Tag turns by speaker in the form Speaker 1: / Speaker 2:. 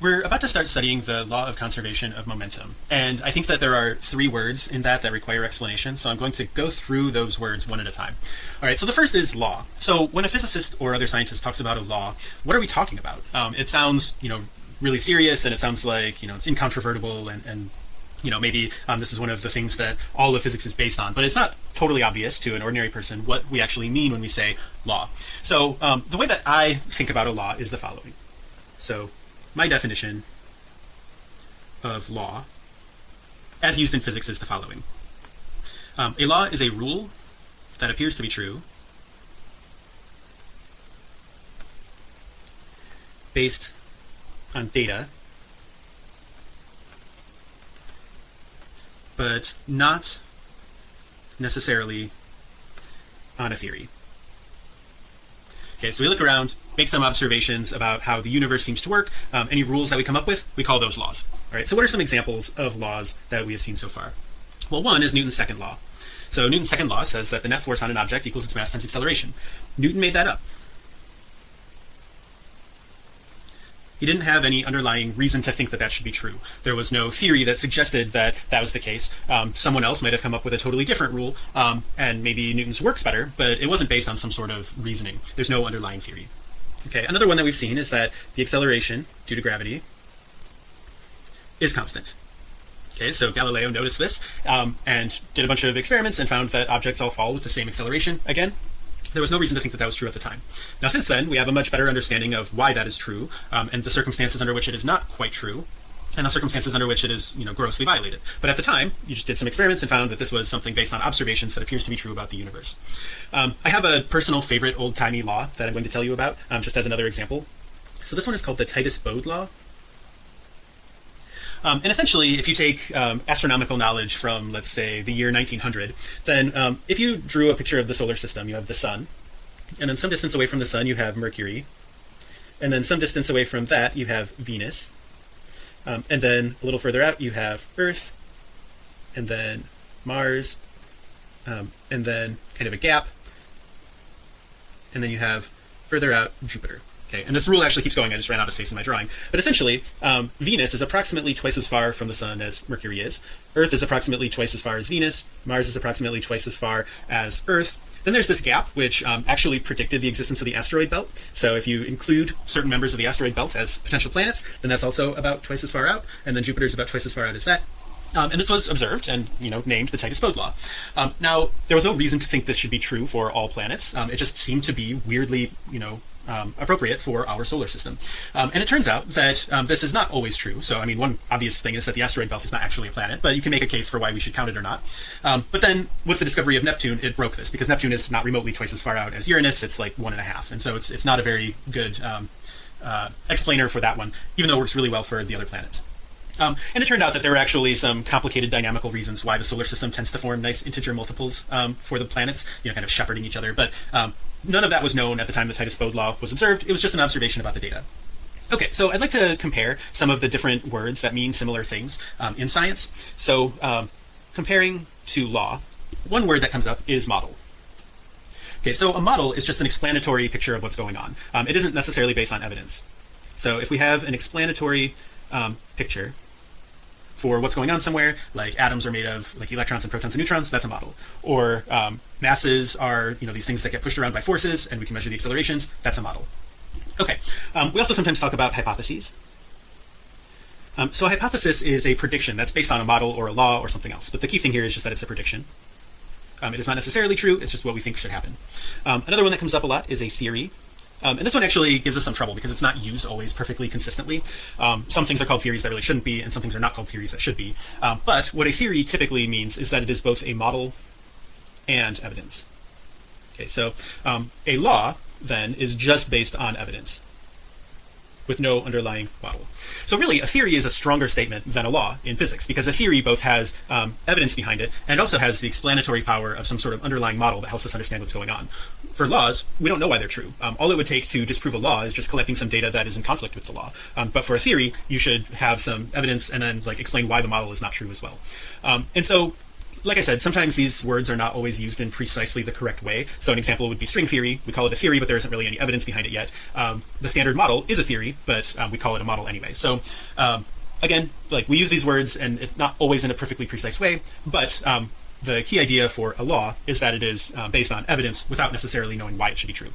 Speaker 1: we're about to start studying the law of conservation of momentum. And I think that there are three words in that that require explanation. So I'm going to go through those words one at a time. All right so the first is law. So when a physicist or other scientist talks about a law what are we talking about? Um, it sounds you know really serious and it sounds like you know it's incontrovertible and, and you know maybe um, this is one of the things that all of physics is based on. But it's not totally obvious to an ordinary person what we actually mean when we say law. So um, the way that I think about a law is the following. So my definition of law as used in physics is the following. Um, a law is a rule that appears to be true based on data but not necessarily on a theory okay so we look around make some observations about how the universe seems to work um, any rules that we come up with we call those laws. All right so what are some examples of laws that we have seen so far? Well one is Newton's second law. So Newton's second law says that the net force on an object equals its mass times acceleration. Newton made that up he didn't have any underlying reason to think that that should be true. There was no theory that suggested that that was the case. Um, someone else might have come up with a totally different rule um, and maybe Newton's works better but it wasn't based on some sort of reasoning. There's no underlying theory. Okay another one that we've seen is that the acceleration due to gravity is constant. Okay so Galileo noticed this um, and did a bunch of experiments and found that objects all fall with the same acceleration again there was no reason to think that that was true at the time. Now since then we have a much better understanding of why that is true um, and the circumstances under which it is not quite true and the circumstances under which it is you know grossly violated. But at the time you just did some experiments and found that this was something based on observations that appears to be true about the universe. Um, I have a personal favorite old-timey law that I'm going to tell you about um, just as another example. So this one is called the Titius Bode law um, and essentially if you take um, astronomical knowledge from let's say the year 1900 then um, if you drew a picture of the solar system you have the sun and then some distance away from the sun you have Mercury and then some distance away from that you have Venus um, and then a little further out you have Earth and then Mars um, and then kind of a gap and then you have further out Jupiter okay and this rule actually keeps going. I just ran out of space in my drawing. But essentially um, Venus is approximately twice as far from the Sun as Mercury is. Earth is approximately twice as far as Venus. Mars is approximately twice as far as Earth. Then there's this gap which um, actually predicted the existence of the asteroid belt. So if you include certain members of the asteroid belt as potential planets then that's also about twice as far out and then Jupiter is about twice as far out as that. Um, and this was observed and you know named the Titius Bode law. Um, now there was no reason to think this should be true for all planets. Um, it just seemed to be weirdly you know um, appropriate for our solar system. Um, and it turns out that um, this is not always true. So I mean one obvious thing is that the asteroid belt is not actually a planet but you can make a case for why we should count it or not. Um, but then with the discovery of Neptune it broke this because Neptune is not remotely twice as far out as Uranus. It's like one and a half. And so it's, it's not a very good um, uh, explainer for that one even though it works really well for the other planets. Um, and it turned out that there were actually some complicated dynamical reasons why the solar system tends to form nice integer multiples um, for the planets, you know, kind of shepherding each other. But um, none of that was known at the time the Titius Bode law was observed. It was just an observation about the data. Okay, so I'd like to compare some of the different words that mean similar things um, in science. So um, comparing to law, one word that comes up is model. Okay, so a model is just an explanatory picture of what's going on. Um, it isn't necessarily based on evidence. So if we have an explanatory um, picture for what's going on somewhere like atoms are made of like electrons and protons and neutrons that's a model. Or um, masses are you know these things that get pushed around by forces and we can measure the accelerations that's a model. Okay um, we also sometimes talk about hypotheses. Um, so a hypothesis is a prediction that's based on a model or a law or something else but the key thing here is just that it's a prediction. Um, it is not necessarily true it's just what we think should happen. Um, another one that comes up a lot is a theory um, and this one actually gives us some trouble because it's not used always perfectly consistently. Um, some things are called theories that really shouldn't be, and some things are not called theories that should be. Um, but what a theory typically means is that it is both a model and evidence. Okay, so um, a law then is just based on evidence with no underlying model. So really a theory is a stronger statement than a law in physics because a theory both has um, evidence behind it and also has the explanatory power of some sort of underlying model that helps us understand what's going on. For laws we don't know why they're true. Um, all it would take to disprove a law is just collecting some data that is in conflict with the law. Um, but for a theory you should have some evidence and then like explain why the model is not true as well. Um, and so like I said, sometimes these words are not always used in precisely the correct way. So an example would be string theory. We call it a theory, but there isn't really any evidence behind it yet. Um, the standard model is a theory, but um, we call it a model anyway. So um, again, like we use these words and it, not always in a perfectly precise way, but um, the key idea for a law is that it is uh, based on evidence without necessarily knowing why it should be true.